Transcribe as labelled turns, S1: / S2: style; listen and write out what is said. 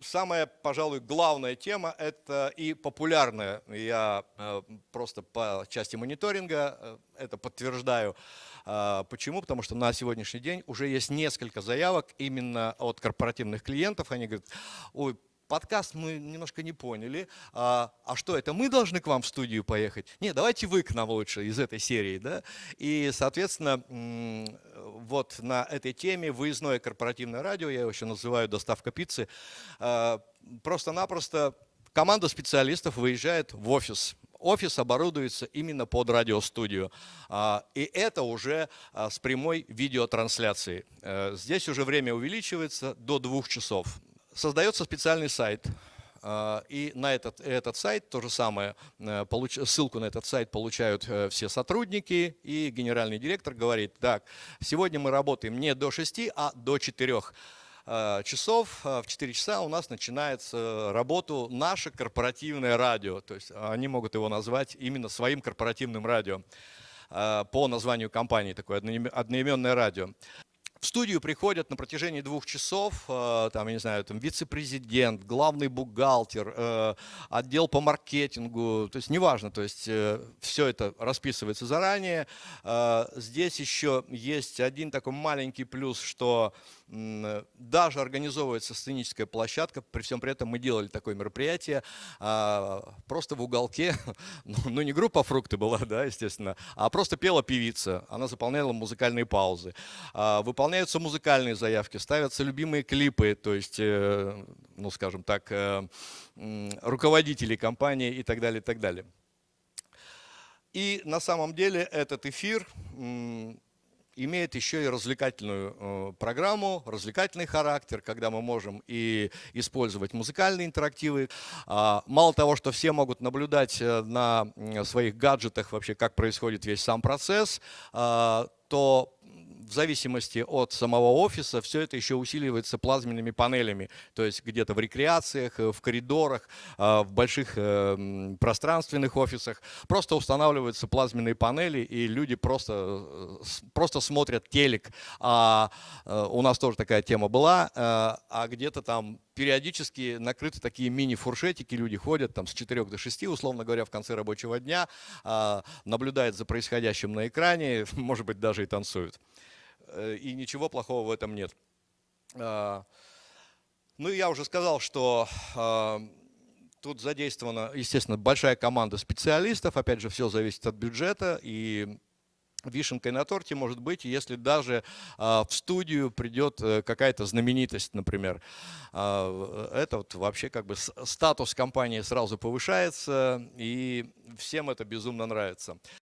S1: самая, пожалуй, главная тема – это и популярная. Я э, просто по части мониторинга э, это подтверждаю. А, почему? Потому что на сегодняшний день уже есть несколько заявок именно от корпоративных клиентов. Они говорят, ой, подкаст мы немножко не поняли. А, а что, это мы должны к вам в студию поехать? Не, давайте вы к нам лучше из этой серии. Да? И, соответственно, вот на этой теме выездное корпоративное радио, я его еще называю доставка пиццы, а, просто-напросто команда специалистов выезжает в офис. Офис оборудуется именно под радиостудию. А, и это уже а, с прямой видеотрансляцией. Э, здесь уже время увеличивается до двух часов. Создается специальный сайт и на этот, этот сайт то же самое, э, получ, ссылку на этот сайт получают э, все сотрудники, и генеральный директор говорит, так, сегодня мы работаем не до 6, а до 4 а, часов, а, в 4 часа у нас начинается работу наше корпоративное радио, то есть они могут его назвать именно своим корпоративным радио по названию компании, такое одноименное радио. В студию приходят на протяжении двух часов, э, там, я не знаю, там вице-президент, главный бухгалтер, э, отдел по маркетингу, то есть неважно, то есть э, все это расписывается заранее. Здесь еще есть один такой маленький плюс, что даже организовывается сценическая площадка, при всем при этом мы делали такое мероприятие, просто в уголке, ну, ну не группа «Фрукты» была, да, естественно, а просто пела певица, она заполняла музыкальные паузы. А, выполняются музыкальные заявки, ставятся любимые клипы, то есть, э, ну скажем так, э, руководители компании и так далее, и так далее. И на самом деле этот эфир имеет еще и развлекательную э, программу, развлекательный характер, когда мы можем и использовать музыкальные интерактивы. А, мало того, что все могут наблюдать на своих гаджетах вообще, как происходит весь сам процесс, а, то в зависимости от самого офиса все это еще усиливается плазменными панелями, то есть где-то в рекреациях, э, в коридорах, э, в больших э, пространственных офисах. Просто устанавливаются плазменные панели, и люди просто, просто смотрят телек. А у нас тоже такая тема была, а где-то там периодически накрыты такие мини-фуршетики, люди ходят там с 4 до 6, условно говоря, в конце рабочего дня, а, наблюдают за происходящим на экране, может быть, даже и танцуют. Э, и ничего плохого в этом нет. А, ну, я уже сказал, что а, тут задействована, естественно, большая команда специалистов. Опять же, все зависит от бюджета. И вишенкой на торте может быть, если даже в студию придет э, какая-то знаменитость, например. это вот вообще как бы статус компании сразу повышается, и всем это безумно нравится.